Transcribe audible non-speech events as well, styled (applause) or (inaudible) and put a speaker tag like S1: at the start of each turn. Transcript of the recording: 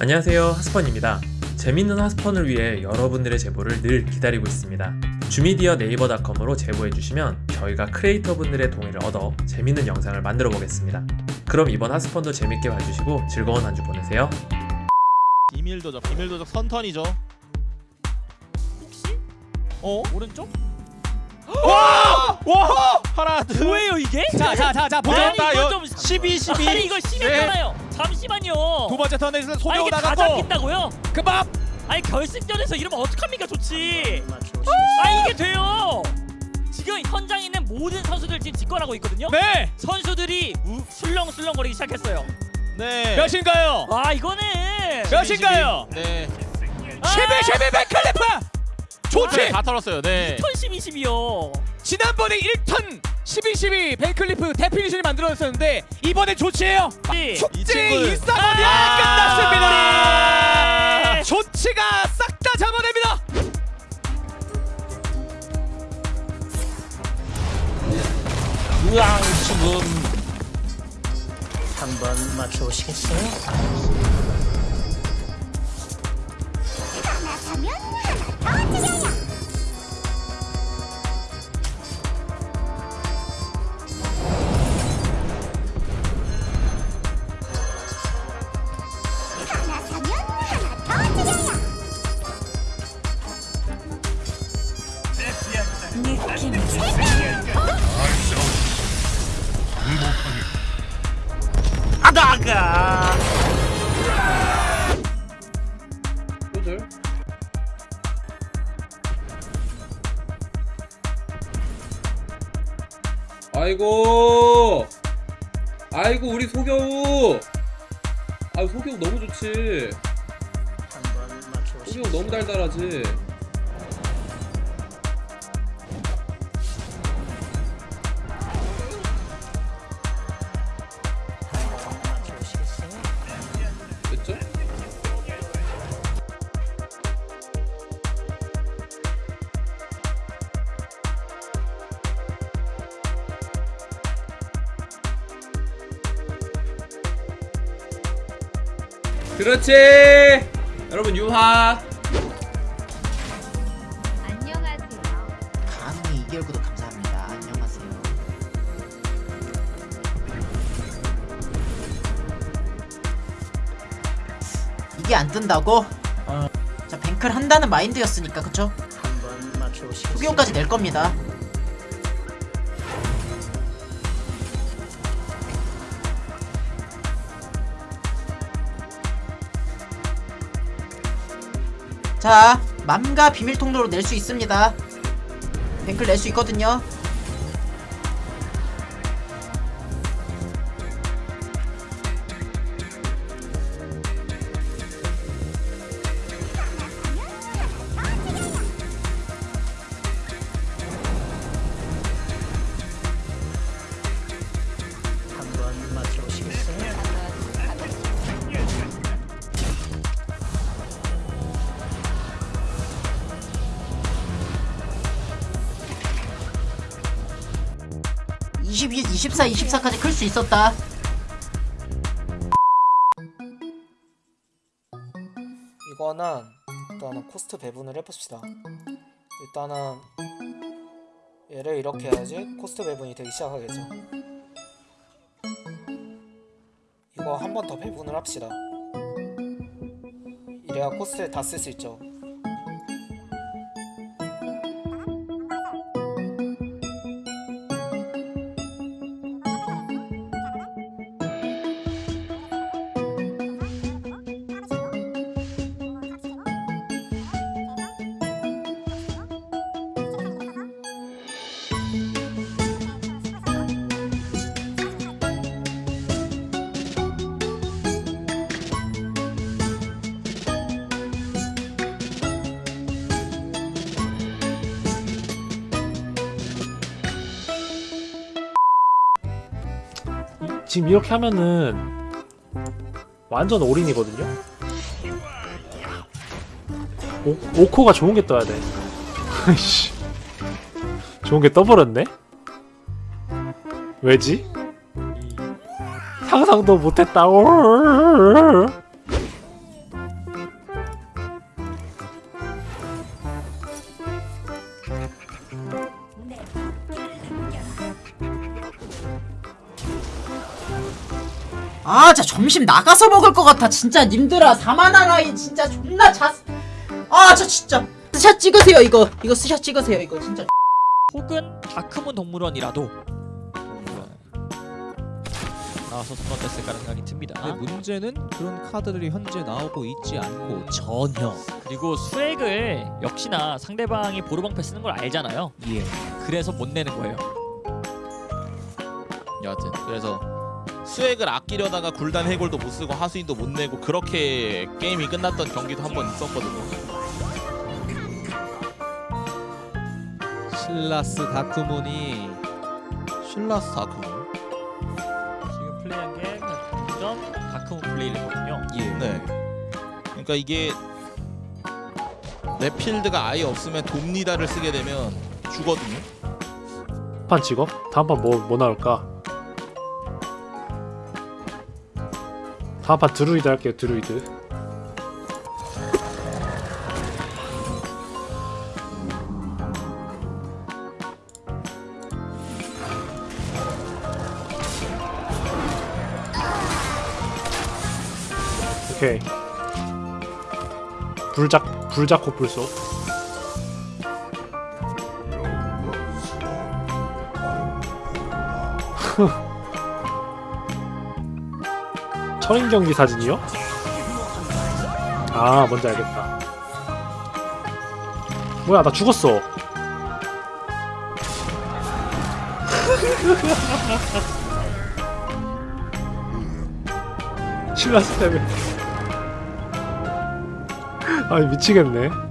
S1: 안녕하세요 하스펀입니다 재밌는 하스펀을 위해 여러분들의 제보를 늘 기다리고 있습니다 주미디어 네이버닷컴으로 제보해주시면 저희가 크리에이터 분들의 동의를 얻어 재밌는 영상을 만들어 보겠습니다 그럼 이번 하스펀도 재밌게 봐주시고 즐거운 한 주 보내세요
S2: 비밀 도적 비밀 도적 선턴이죠.
S3: 혹시
S2: 어?
S3: 오른쪽?
S2: 와! 와! 하나 둘.
S3: 뭐예요 이게?
S4: 자자자자 보자
S3: 아니,
S2: 나
S3: 이건
S2: 여- 좀12 12.
S3: 아니 이거 심했잖아요. 잠시만요.
S2: 두 번째 턴에서
S3: 다
S2: 나갔고.
S3: 잡힌다고요?
S2: 그밥.
S3: 아니 결승전에서 이러면 어떡합니까 좋지. 아 이게 돼요. 지금 현장에 있는 모든 선수들 지금 집권하고 있거든요.
S2: 네.
S3: 선수들이 우, 술렁술렁 거리기 시작했어요.
S2: 네.
S4: 몇인가요?
S3: 아 이거는
S4: 몇인가요?
S2: 네.
S4: 12 12 백클리프 좋지
S2: 네, 다 털었어요. 네.
S3: 10 12요.
S4: 지난번에 1턴 12 12 백클리프 데피니션이 만들어졌었는데 이번엔 조치예요
S2: 이
S4: 축제
S2: 친구는-
S4: 일사번이
S2: 아!
S4: 끝났습니다 조치가 싹 다 잡아냅니다
S3: 우왕 죽음.
S5: 한번 맞춰보시겠어요?
S3: 아다 가.
S6: 아이고. 아이고 우리 소겨우. 아 소겨우 너무 좋지? 소겨우 너무 달달하지 그렇지 여러분 유하
S7: 안녕하세요.
S8: 감히 2개월 구독 감사합니다. 안녕하세요. 이게 안 뜬다고? 어. 자, 뱅클 한다는 마인드였으니까 그쵸?
S5: 한번 맞춰보시겠어요?
S8: 후기용까지 낼 겁니다. 자, 맘과 비밀 통로로 낼 수 있습니다. 뱅클 낼 수 있거든요. 22, 24, 24까지 클 수 있었다.
S9: 이거는 일단은 cost 배분을 해봅시다. 일단은 얘를 이렇게 해야지 cost 배분이 되기 시작하겠죠. 이거 한 번 더 배분을 합시다. 이래야 cost에 다 쓸 수 있죠.
S10: 지금 이렇게 하면은 완전 올인이거든요? 오, 오코가 좋은 게 떠야 돼. (laughs) 씨. 좋은 게 떠버렸네? 왜지? 상상도 못했다.
S8: 아 진짜 점심 나가서 먹을 것 같아 진짜 님들아 사마나 라인 진짜 존나 자아저 진짜 스샷 찍으세요 이거 이거 스샷 찍으세요 이거 진짜
S3: 혹은 다크문 동물원이라도 나와서 손어댔을 가능성이 듭니다.
S2: 근데 문제는 그런 카드들이 현재 나오고 있지 않고 전혀.
S3: 그리고 수액을 역시나 상대방이 보르방패 쓰는 걸 알잖아요.
S2: 예.
S3: 그래서 못 내는 거예요.
S7: 여하튼 그래서 수액을 아끼려다가 굴단 해골도 못 쓰고 하수인도 못 내고 그렇게 게임이 끝났던 경기도 한 번 있었거든요.
S2: 실라스 다크문이
S7: 실라스 다크문.
S3: 지금 플레이한 게전 다크문 플레이거든요.
S2: 예.
S7: 네. 그러니까 이게 레필드가 아예 없으면 돕니다를 쓰게 되면 죽거든요.
S10: 판 찍어? 다음 판 뭐, 뭐 나올까? 다음판 드루이드 할게요 드루이드. 오케이. 불작 불작호 불소 (laughs) 철인 경기 사진이요? 아 뭔지 알겠다. 뭐야 나 죽었어. (laughs) 신라스 때문에. 아니 미치겠네